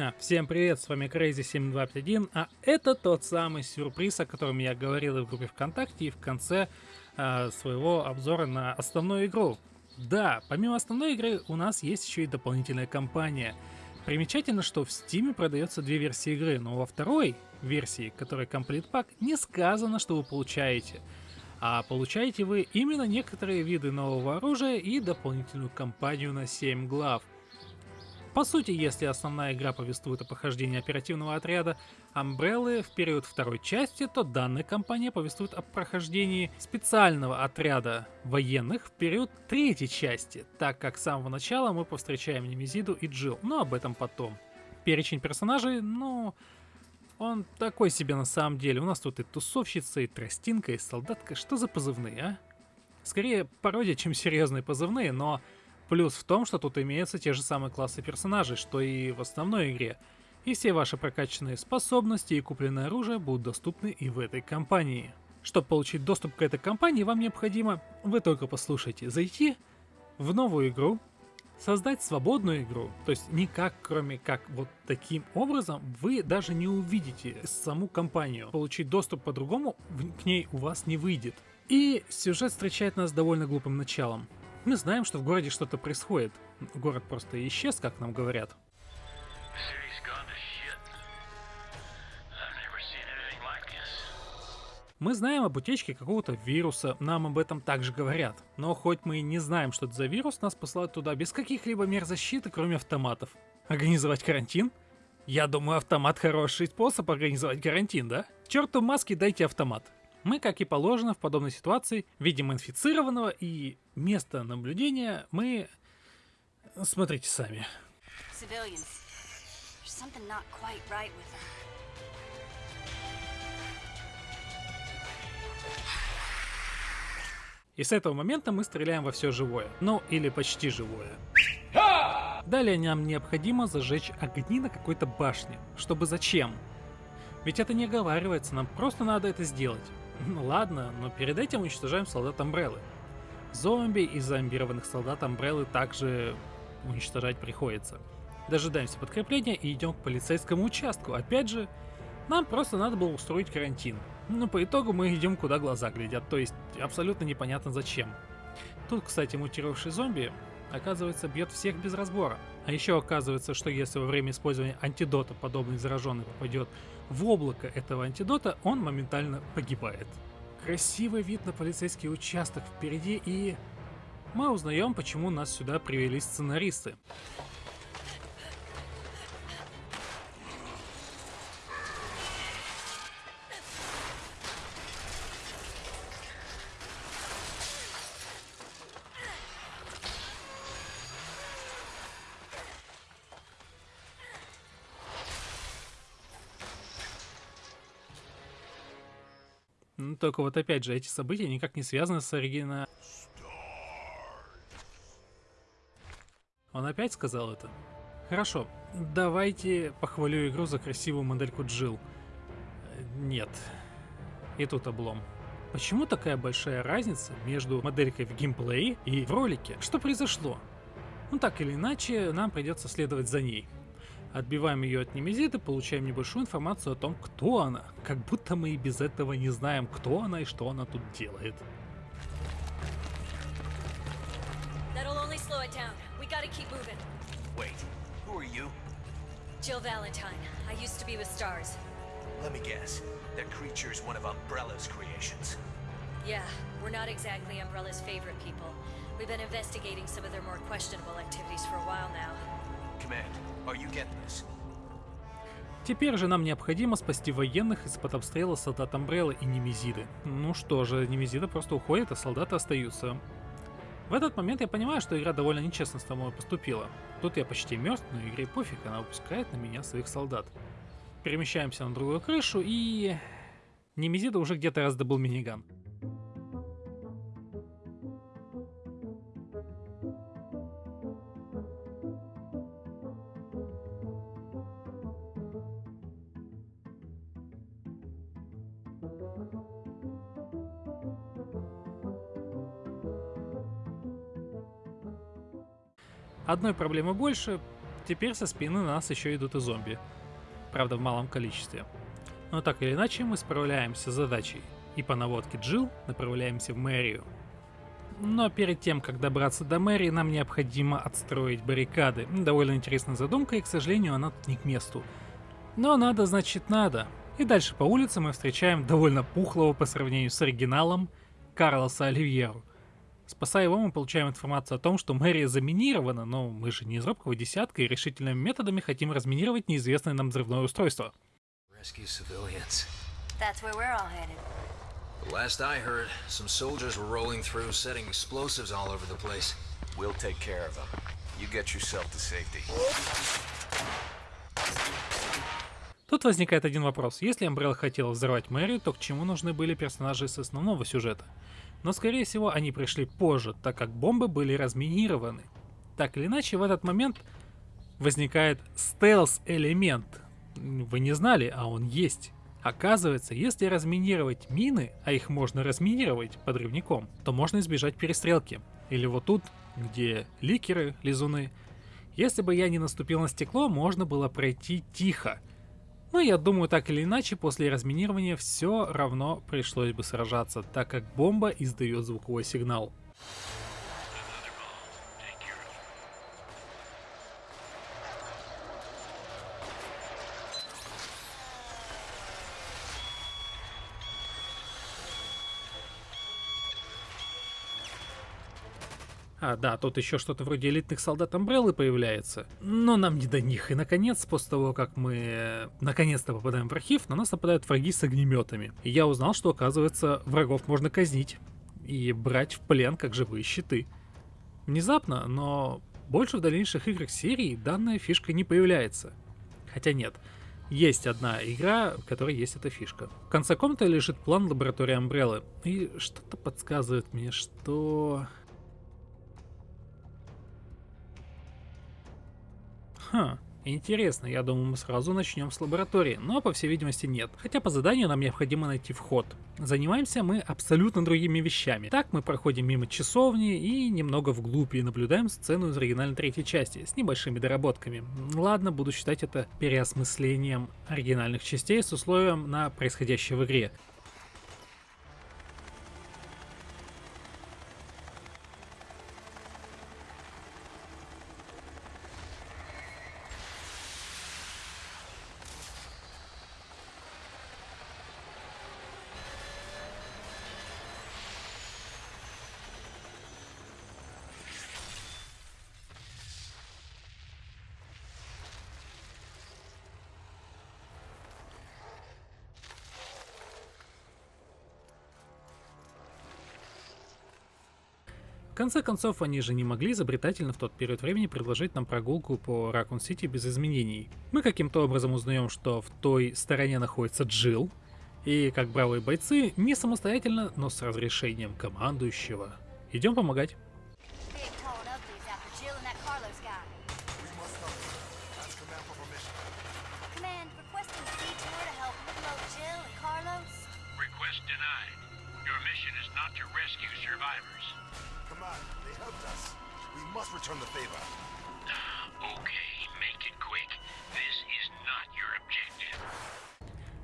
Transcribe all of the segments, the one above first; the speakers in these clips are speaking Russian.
Всем привет, с вами Crazy7251, а это тот самый сюрприз, о котором я говорил и в группе ВКонтакте, и в конце э, своего обзора на основную игру. Да, помимо основной игры у нас есть еще и дополнительная кампания. Примечательно, что в Steam продается две версии игры, но во второй версии, которая Complete Pack, не сказано, что вы получаете. А получаете вы именно некоторые виды нового оружия и дополнительную кампанию на 7 глав. По сути, если основная игра повествует о похождении оперативного отряда Umbrella в период второй части, то данная кампания повествует о прохождении специального отряда военных в период третьей части, так как с самого начала мы повстречаем Немезиду и Джилл, но об этом потом. Перечень персонажей, ну, он такой себе на самом деле. У нас тут и тусовщица, и тростинка, и солдатка. Что за позывные, а? Скорее пародия, чем серьезные позывные, но Плюс в том, что тут имеются те же самые классы персонажей, что и в основной игре. И все ваши прокачанные способности и купленное оружие будут доступны и в этой кампании. Чтобы получить доступ к этой кампании, вам необходимо, вы только послушайте, зайти в новую игру, создать свободную игру, то есть никак, кроме как вот таким образом, вы даже не увидите саму компанию. Получить доступ по-другому к ней у вас не выйдет. И сюжет встречает нас довольно глупым началом. Мы знаем, что в городе что-то происходит. Город просто исчез, как нам говорят. Мы знаем об утечке какого-то вируса, нам об этом также говорят. Но хоть мы и не знаем, что это за вирус, нас посылают туда без каких-либо мер защиты, кроме автоматов. Организовать карантин? Я думаю, автомат хороший способ организовать карантин, да? Черту маски дайте автомат. Мы, как и положено в подобной ситуации, видим инфицированного и место наблюдения мы... Смотрите сами. И с этого момента мы стреляем во все живое. Ну, или почти живое. Далее нам необходимо зажечь огни на какой-то башне. Чтобы зачем? Ведь это не оговаривается, нам просто надо это сделать. Ну ладно, но перед этим уничтожаем солдат Амбреллы. Зомби и зомбированных солдат Амбреллы также уничтожать приходится. Дожидаемся подкрепления и идем к полицейскому участку. Опять же, нам просто надо было устроить карантин. Но по итогу мы идем куда глаза глядят, то есть абсолютно непонятно зачем. Тут, кстати, мутировавший зомби, оказывается, бьет всех без разбора. А еще оказывается, что если во время использования антидота подобный зараженный попадет в облако этого антидота, он моментально погибает. Красивый вид на полицейский участок впереди и... Мы узнаем, почему нас сюда привели сценаристы. Только вот опять же, эти события никак не связаны с оригиналом. Он опять сказал это? Хорошо, давайте похвалю игру за красивую модельку Джил. Нет. И тут облом. Почему такая большая разница между моделькой в геймплее и в ролике? Что произошло? Ну так или иначе, нам придется следовать за ней. Отбиваем ее от Немезиды, получаем небольшую информацию о том, кто она. Как будто мы и без этого не знаем, кто она и что она тут делает. Jill Valentine. I used to be with Stars. Let me guess. That creature's one of Umbrella's creations. Yeah, we're not exactly Umbrella's favorite people. We've been investigating some of their more questionable activities for a while now. Command, Теперь же нам необходимо спасти военных из-под обстрела солдат Амбрелла и Немезиды. Ну что же, Немезида просто уходит, а солдаты остаются. В этот момент я понимаю, что игра довольно нечестно с тобой поступила. Тут я почти мертв, но игре пофиг, она выпускает на меня своих солдат. Перемещаемся на другую крышу и... Немезида уже где-то раздобыл миниган. Одной проблемы больше, теперь со спины на нас еще идут и зомби. Правда, в малом количестве. Но так или иначе, мы справляемся с задачей. И по наводке Джил направляемся в мэрию. Но перед тем, как добраться до мэрии, нам необходимо отстроить баррикады. Довольно интересная задумка, и, к сожалению, она не к месту. Но надо, значит, надо. И дальше по улице мы встречаем довольно пухлого по сравнению с оригиналом Карлоса Оливьеру. Спасая его, мы получаем информацию о том, что мэрия заминирована, но мы же не из робкого десятка и решительными методами хотим разминировать неизвестное нам взрывное устройство. Rescue civilians. That's where we're all headed. The last I heard, some soldiers were rolling through, setting explosives all over the place. We'll take care of them. You get yourself to safety. Тут возникает один вопрос. Если Umbrella хотела взорвать мэрию, то к чему нужны были персонажи с основного сюжета? Но скорее всего они пришли позже, так как бомбы были разминированы. Так или иначе, в этот момент возникает стелс-элемент. Вы не знали, а он есть. Оказывается, если разминировать мины, а их можно разминировать подрывником, то можно избежать перестрелки. Или вот тут, где ликеры, лизуны. Если бы я не наступил на стекло, можно было пройти тихо. Но я думаю, так или иначе, после разминирования все равно пришлось бы сражаться, так как бомба издает звуковой сигнал. А, да, тут еще что-то вроде элитных солдат Амбреллы появляется. Но нам не до них. И наконец, после того, как мы э, наконец-то попадаем в архив, на нас нападают враги с огнеметами. И я узнал, что оказывается врагов можно казнить и брать в плен как живые щиты. Внезапно, но больше в дальнейших играх серии данная фишка не появляется. Хотя нет, есть одна игра, в которой есть эта фишка. В конце комнаты лежит план лаборатории Амбреллы. И что-то подсказывает мне, что... Ха, интересно, я думаю, мы сразу начнем с лаборатории, но по всей видимости нет. Хотя по заданию нам необходимо найти вход. Занимаемся мы абсолютно другими вещами. Так мы проходим мимо часовни и немного вглубь и наблюдаем сцену из оригинальной третьей части с небольшими доработками. Ладно, буду считать это переосмыслением оригинальных частей с условием на происходящее в игре. Конце концов, они же не могли изобретательно в тот период времени предложить нам прогулку по Ракун Сити без изменений. Мы каким-то образом узнаем, что в той стороне находится Джилл, и как бравые бойцы, не самостоятельно, но с разрешением командующего. Идем помогать.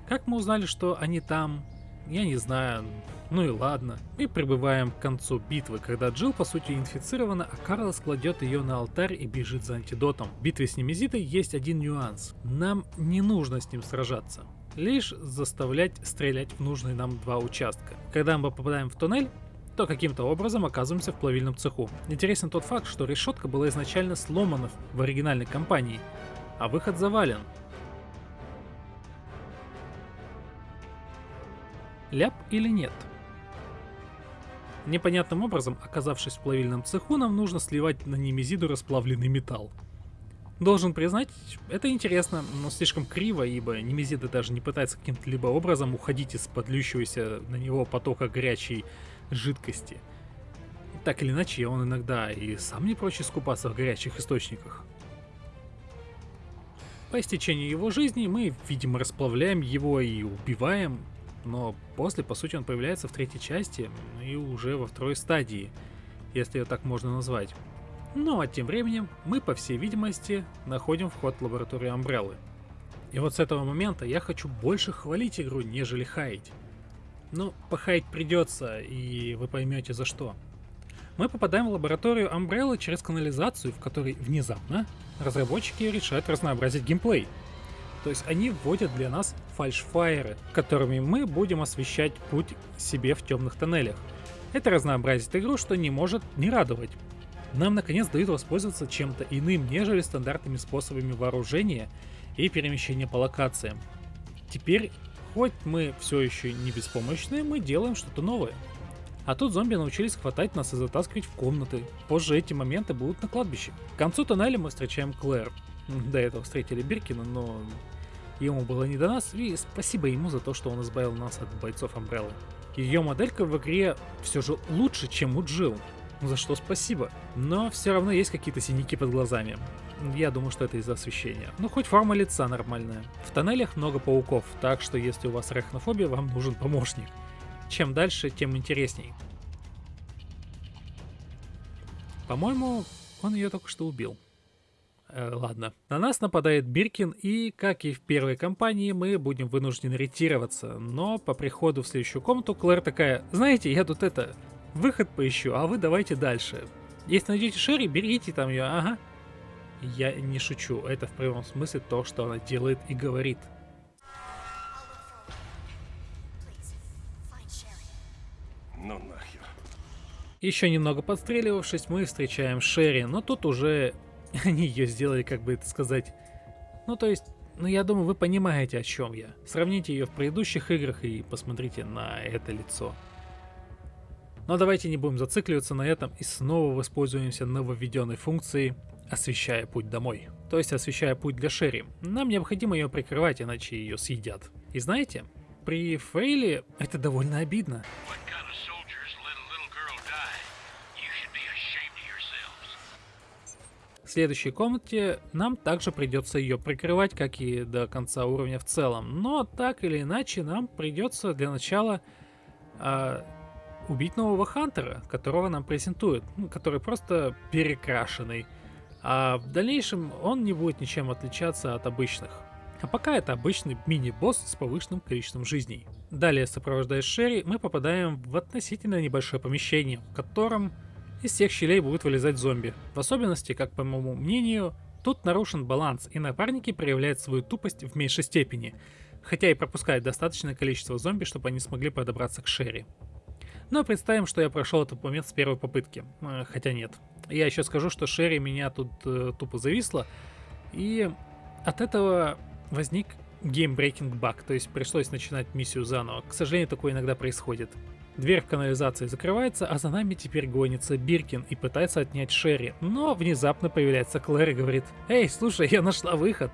Как мы узнали, что они там? Я не знаю. Ну и ладно. Мы прибываем к концу битвы, когда Джилл по сути инфицирована, а Карлос кладет ее на алтарь и бежит за антидотом. В битве с Немезитой есть один нюанс. Нам не нужно с ним сражаться. Лишь заставлять стрелять в нужные нам два участка. Когда мы попадаем в туннель, то каким-то образом оказываемся в плавильном цеху. Интересен тот факт, что решетка была изначально сломана в оригинальной компании, а выход завален. Ляп или нет? Непонятным образом, оказавшись в плавильном цеху, нам нужно сливать на немезиду расплавленный металл. Должен признать, это интересно, но слишком криво, ибо Немезида даже не пытается каким-то либо образом уходить из подлющегося на него потока горячей жидкости. Так или иначе, он иногда и сам не прочь искупаться в горячих источниках. По истечении его жизни мы, видимо, расплавляем его и убиваем, но после, по сути, он появляется в третьей части и уже во второй стадии, если ее так можно назвать. Ну а тем временем мы, по всей видимости, находим вход в лабораторию Амбреллы. И вот с этого момента я хочу больше хвалить игру, нежели хаять. Ну, похаять придется, и вы поймете за что. Мы попадаем в лабораторию Umbrella через канализацию, в которой внезапно разработчики решают разнообразить геймплей. То есть они вводят для нас фальшфайеры, которыми мы будем освещать путь себе в темных тоннелях. Это разнообразит игру, что не может не радовать. Нам наконец дают воспользоваться чем-то иным, нежели стандартными способами вооружения и перемещения по локациям. Теперь, хоть мы все еще не беспомощные, мы делаем что-то новое. А тут зомби научились хватать нас и затаскивать в комнаты. Позже эти моменты будут на кладбище. К концу тоннеля мы встречаем Клэр. До этого встретили Биркина, но ему было не до нас, и спасибо ему за то, что он избавил нас от бойцов Амбреллы. Ее моделька в игре все же лучше, чем у Джилл. За что спасибо. Но все равно есть какие-то синяки под глазами. Я думаю, что это из-за освещения. Ну, хоть форма лица нормальная. В тоннелях много пауков, так что если у вас арахнофобия, вам нужен помощник. Чем дальше, тем интересней. По-моему, он ее только что убил. Э, ладно. На нас нападает Биркин, и, как и в первой кампании, мы будем вынуждены ретироваться. Но по приходу в следующую комнату Клэр такая, знаете, я тут это, выход поищу, а вы давайте дальше. Если найдете Шерри, берите там ее, ага. Я не шучу, это в прямом смысле то, что она делает и говорит. Ну нахер. Еще немного подстреливавшись, мы встречаем Шерри, но тут уже они ее сделали, как бы это сказать. Ну то есть, ну я думаю, вы понимаете, о чем я. Сравните ее в предыдущих играх и посмотрите на это лицо. Но давайте не будем зацикливаться на этом и снова воспользуемся нововведенной функцией освещая путь домой. То есть освещая путь для Шерри. Нам необходимо ее прикрывать, иначе ее съедят. И знаете, при фейле это довольно обидно. What kind of soldiers let a little girl die? You should be ashamed of yourselves. В следующей комнате нам также придется ее прикрывать, как и до конца уровня в целом. Но так или иначе нам придется для начала а, убить нового Хантера, которого нам презентуют, ну, который просто перекрашенный. А в дальнейшем он не будет ничем отличаться от обычных. А пока это обычный мини-босс с повышенным количеством жизней. Далее, сопровождая Шерри, мы попадаем в относительно небольшое помещение, в котором из всех щелей будут вылезать зомби. В особенности, как по моему мнению, тут нарушен баланс, и напарники проявляют свою тупость в меньшей степени, хотя и пропускают достаточное количество зомби, чтобы они смогли подобраться к Шерри. Но представим, что я прошел этот момент с первой попытки. Э, Хотя нет. Я еще скажу, что Шерри меня тут э, тупо зависла. И от этого возник gamebreaking баг, то есть пришлось начинать миссию заново. К сожалению, такое иногда происходит. Дверь в канализации закрывается, а за нами теперь гонится Биркин и пытается отнять Шерри. Но внезапно появляется Клэр и говорит, «Эй, слушай, я нашла выход!»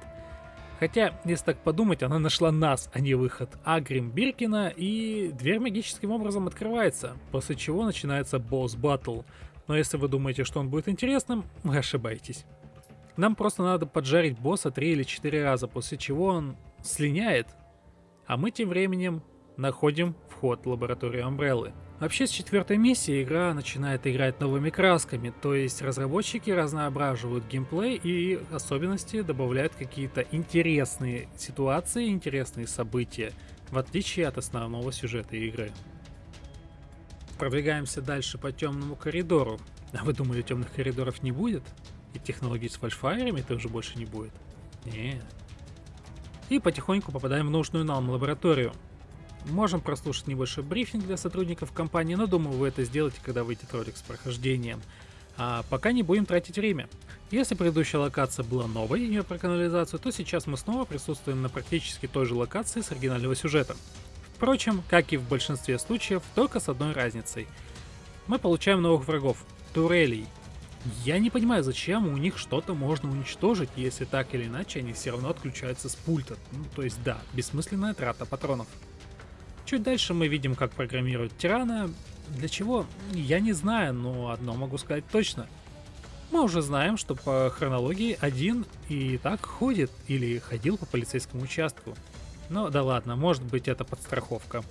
Хотя, если так подумать, она нашла нас, а не выход. Агрим Биркина, и дверь магическим образом открывается, после чего начинается босс батл. Но если вы думаете, что он будет интересным, вы ошибаетесь. Нам просто надо поджарить босса 3 или 4 раза, после чего он слиняет. А мы тем временем находим вход в лабораторию Амбреллы. Вообще с четвертой миссии игра начинает играть новыми красками, то есть разработчики разноображивают геймплей и особенности добавляют какие-то интересные ситуации, интересные события, в отличие от основного сюжета игры. Продвигаемся дальше по темному коридору. А вы думали, темных коридоров не будет? И технологий с фальшфайерами тоже больше не будет? Нет. И потихоньку попадаем в нужную нам лабораторию. Можем прослушать небольшой брифинг для сотрудников компании, но думаю, вы это сделаете, когда выйдет ролик с прохождением. А пока не будем тратить время. Если предыдущая локация была новой ее про канализацию, то сейчас мы снова присутствуем на практически той же локации с оригинального сюжета. Впрочем, как и в большинстве случаев, только с одной разницей. Мы получаем новых врагов — турелей. Я не понимаю, зачем у них что-то можно уничтожить, если так или иначе они все равно отключаются с пульта. Ну, то есть да, бессмысленная трата патронов. Чуть дальше мы видим, как программируют тирана. Для чего? Я не знаю, но одно могу сказать точно. Мы уже знаем, что по хронологии один и так ходит или ходил по полицейскому участку. Но да ладно, может быть это подстраховка.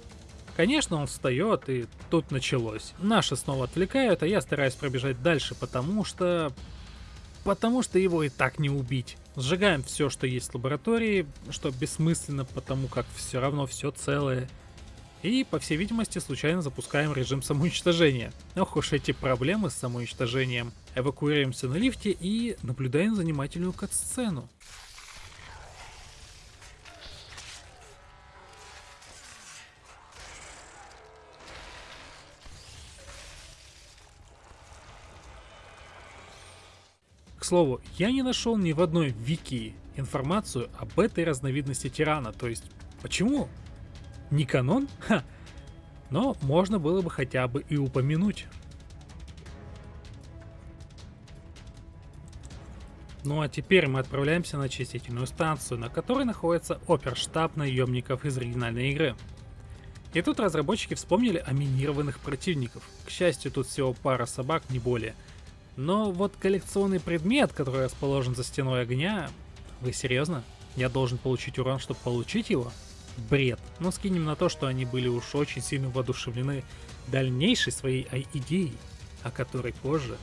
Конечно, он встает, и тут началось. Наши снова отвлекают, а я стараюсь пробежать дальше, потому что Потому что его и так не убить. Сжигаем все, что есть в лаборатории, что бессмысленно, потому как все равно все целое. И, по всей видимости, случайно запускаем режим самоуничтожения. Ох уж эти проблемы с самоуничтожением. Эвакуируемся на лифте и наблюдаем занимательную кат-сцену. К слову, я не нашел ни в одной вики информацию об этой разновидности тирана, то есть почему? Не канон? Ха. Но можно было бы хотя бы и упомянуть. Ну а теперь мы отправляемся на очистительную станцию, на которой находится оперштаб наемников из оригинальной игры. И тут разработчики вспомнили о минированных противников. К счастью, тут всего пара собак, не более – но вот коллекционный предмет, который расположен за стеной огня... Вы серьезно? Я должен получить урон, чтобы получить его? Бред. Но скинем на то, что они были уж очень сильно воодушевлены дальнейшей своей идеей, о которой позже.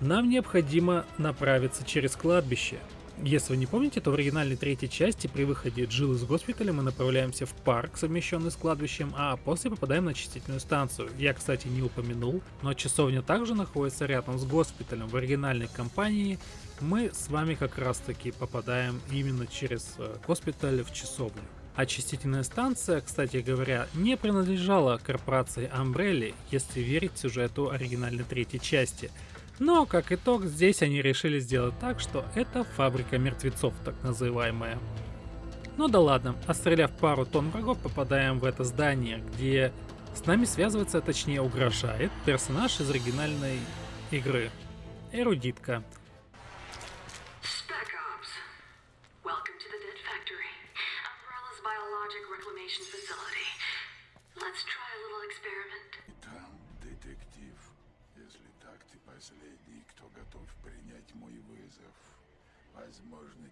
Нам необходимо направиться через кладбище, если вы не помните, то в оригинальной третьей части при выходе Джилл из госпиталя мы направляемся в парк, совмещенный с кладбищем, а после попадаем на очистительную станцию. Я, кстати, не упомянул, но часовня также находится рядом с госпиталем. В оригинальной компании мы с вами как раз таки попадаем именно через э, госпиталь в часовню. Очистительная станция, кстати говоря, не принадлежала корпорации Umbrella, если верить сюжету оригинальной третьей части – но, как итог, здесь они решили сделать так, что это фабрика мертвецов, так называемая. Ну да ладно, отстреляв пару тонн врагов, попадаем в это здание, где с нами связывается, точнее угрожает, персонаж из оригинальной игры. Эрудитка.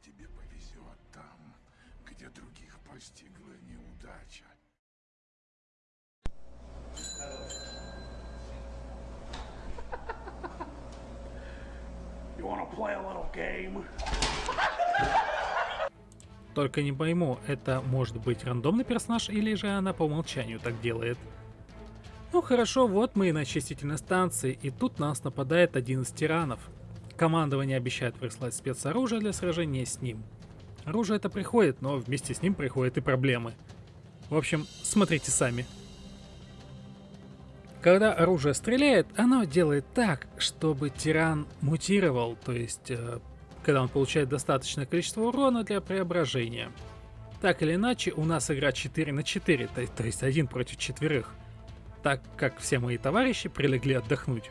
Тебе повезет там, где других постигла неудача. You wanna play a little game? Только не пойму, это может быть рандомный персонаж или же она по умолчанию так делает? Ну хорошо, вот мы и на очистительной станции, и тут нас нападает один из тиранов. Командование обещает прислать спецоружие для сражения с ним. Оружие это приходит, но вместе с ним приходят и проблемы. В общем, смотрите сами. Когда оружие стреляет, оно делает так, чтобы тиран мутировал, то есть, э, когда он получает достаточное количество урона для преображения. Так или иначе, у нас игра 4 на 4, то, то есть один против четверых так как все мои товарищи прилегли отдохнуть.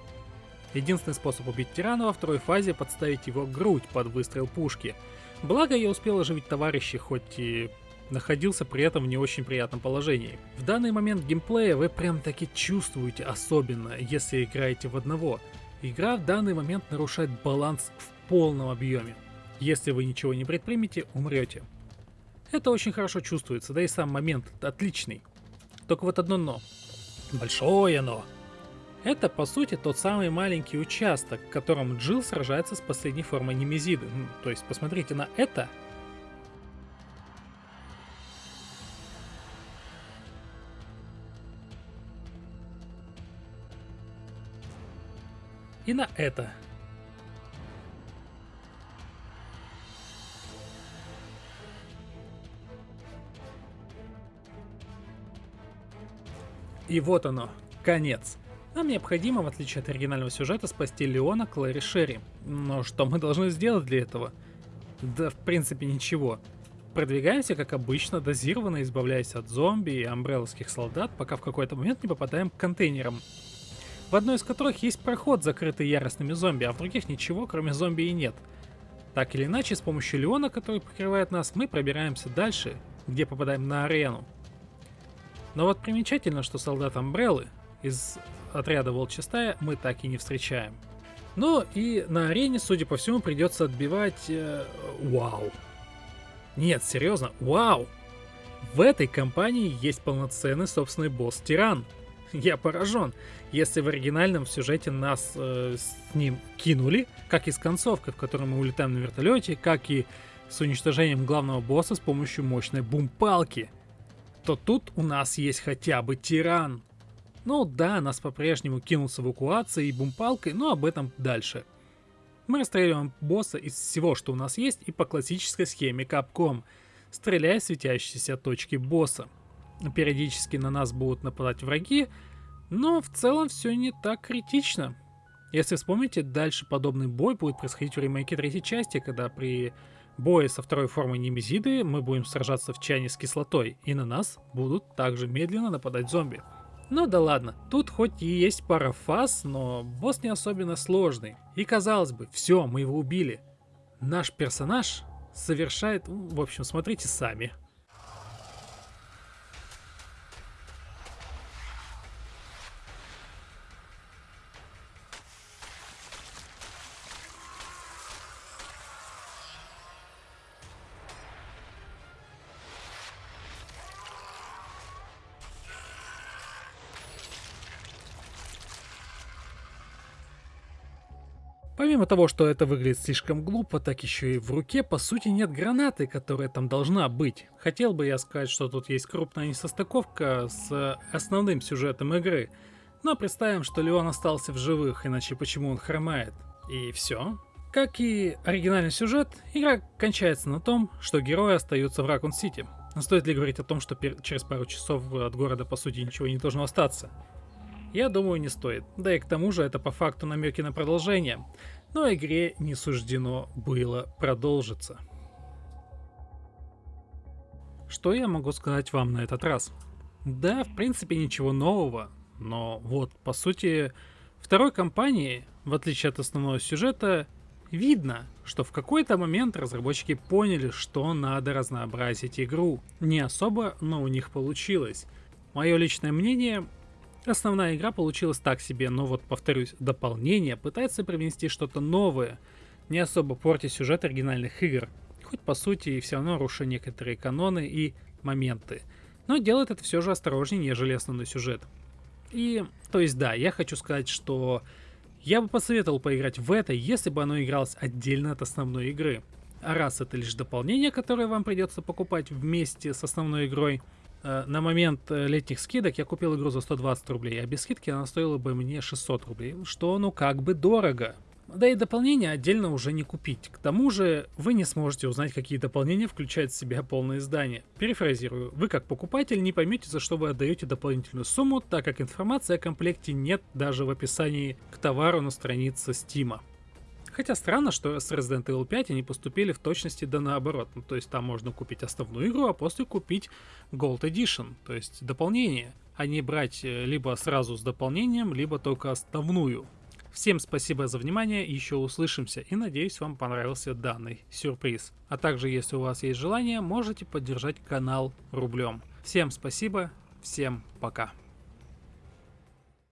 Единственный способ убить тирана во второй фазе подставить его грудь под выстрел пушки. Благо я успел оживить товарищей, хоть и находился при этом в не очень приятном положении. В данный момент геймплея вы прям таки чувствуете особенно, если играете в одного. Игра в данный момент нарушает баланс в полном объеме. Если вы ничего не предпримете, умрете. Это очень хорошо чувствуется, да и сам момент отличный. Только вот одно но. Большое но. Это, по сути, тот самый маленький участок, в котором Джилл сражается с последней формой Немезиды. То есть, посмотрите на это. И на это. И вот оно, конец. Нам необходимо, в отличие от оригинального сюжета, спасти Леона, Клэри Шерри. Но что мы должны сделать для этого? Да, в принципе, ничего. Продвигаемся, как обычно, дозированно избавляясь от зомби и амбреллских солдат, пока в какой-то момент не попадаем к контейнерам. В одной из которых есть проход, закрытый яростными зомби, а в других ничего, кроме зомби и нет. Так или иначе, с помощью Леона, который покрывает нас, мы пробираемся дальше, где попадаем на арену. Но вот примечательно, что солдат Амбреллы из отряда Волчья стая мы так и не встречаем. Ну и на арене, судя по всему, придется отбивать... Э, вау. Нет, серьезно, вау. В этой компании есть полноценный собственный босс-тиран. Я поражен. Если в оригинальном сюжете нас э, с ним кинули, как и с концовкой, в которой мы улетаем на вертолете, как и с уничтожением главного босса с помощью мощной бум-палки, то тут у нас есть хотя бы тиран. Ну да, нас по-прежнему кинут с эвакуацией и бумпалкой, но об этом дальше. Мы расстреливаем босса из всего, что у нас есть, и по классической схеме Capcom, стреляя в светящиеся точки босса. Периодически на нас будут нападать враги, но в целом все не так критично. Если вспомните, дальше подобный бой будет происходить в ремейке третьей части, когда при бое со второй формой Немезиды мы будем сражаться в чайне с кислотой, и на нас будут также медленно нападать зомби. Ну да ладно, тут хоть и есть пара фаз, но босс не особенно сложный. И казалось бы, все, мы его убили. Наш персонаж совершает... В общем, смотрите сами. Помимо того, что это выглядит слишком глупо, так еще и в руке по сути нет гранаты, которая там должна быть. Хотел бы я сказать, что тут есть крупная несостыковка с основным сюжетом игры, но представим, что Леон остался в живых, иначе почему он хромает? И все. Как и оригинальный сюжет, игра кончается на том, что герои остаются в Ракун-Сити. Но стоит ли говорить о том, что через пару часов от города по сути ничего не должно остаться? Я думаю, не стоит. Да и к тому же это по факту намеки на продолжение. Но игре не суждено было продолжиться. Что я могу сказать вам на этот раз? Да, в принципе, ничего нового, но вот, по сути, второй кампании, в отличие от основного сюжета, видно, что в какой-то момент разработчики поняли, что надо разнообразить игру. Не особо, но у них получилось. Мое личное мнение, Основная игра получилась так себе, но вот, повторюсь, дополнение пытается привнести что-то новое, не особо портя сюжет оригинальных игр, хоть по сути и все равно руша некоторые каноны и моменты, но делает это все же осторожнее, нежели основной сюжет. И, то есть да, я хочу сказать, что я бы посоветовал поиграть в это, если бы оно игралось отдельно от основной игры. А раз это лишь дополнение, которое вам придется покупать вместе с основной игрой, на момент э, летних скидок я купил игру за 120 рублей, а без скидки она стоила бы мне 600 рублей, что ну как бы дорого. Да и дополнение отдельно уже не купить. К тому же вы не сможете узнать, какие дополнения включают в себя полное издание. Перефразирую, вы как покупатель не поймете, за что вы отдаете дополнительную сумму, так как информации о комплекте нет даже в описании к товару на странице Steam. Хотя странно, что с Resident Evil 5 они поступили в точности да наоборот. Ну, то есть там можно купить основную игру, а после купить Gold Edition, то есть дополнение, а не брать э, либо сразу с дополнением, либо только основную. Всем спасибо за внимание, еще услышимся и надеюсь вам понравился данный сюрприз. А также если у вас есть желание, можете поддержать канал рублем. Всем спасибо, всем пока.